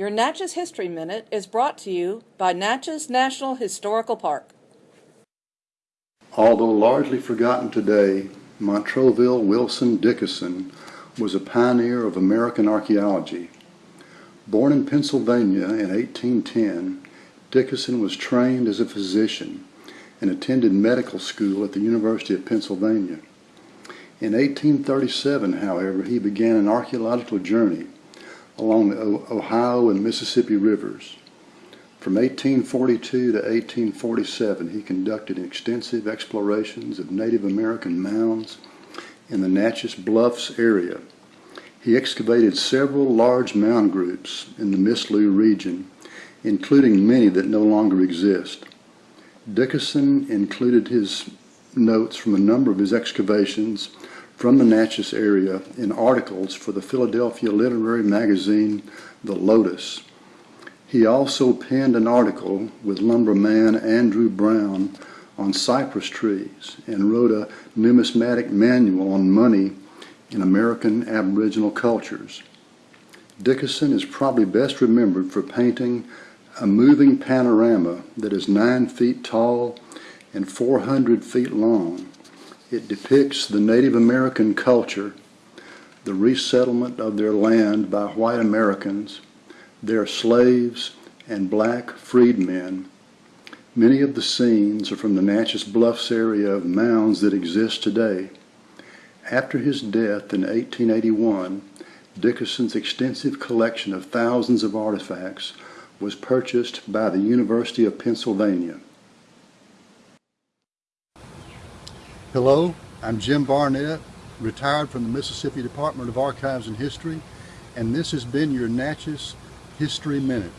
Your Natchez History Minute is brought to you by Natchez National Historical Park. Although largely forgotten today, Montroville Wilson Dickeson was a pioneer of American archaeology. Born in Pennsylvania in 1810, Dickeson was trained as a physician and attended medical school at the University of Pennsylvania. In 1837, however, he began an archaeological journey along the Ohio and Mississippi rivers. From 1842 to 1847, he conducted extensive explorations of Native American mounds in the Natchez Bluffs area. He excavated several large mound groups in the Mislew region, including many that no longer exist. Dickeson included his notes from a number of his excavations from the Natchez area in articles for the Philadelphia literary magazine The Lotus. He also penned an article with lumberman Andrew Brown on cypress trees and wrote a numismatic manual on money in American Aboriginal cultures. Dickeson is probably best remembered for painting a moving panorama that is nine feet tall and 400 feet long it depicts the Native American culture, the resettlement of their land by white Americans, their slaves, and black freedmen. Many of the scenes are from the Natchez Bluffs area of mounds that exist today. After his death in 1881, Dickeson's extensive collection of thousands of artifacts was purchased by the University of Pennsylvania. Hello, I'm Jim Barnett, retired from the Mississippi Department of Archives and History, and this has been your Natchez History Minute.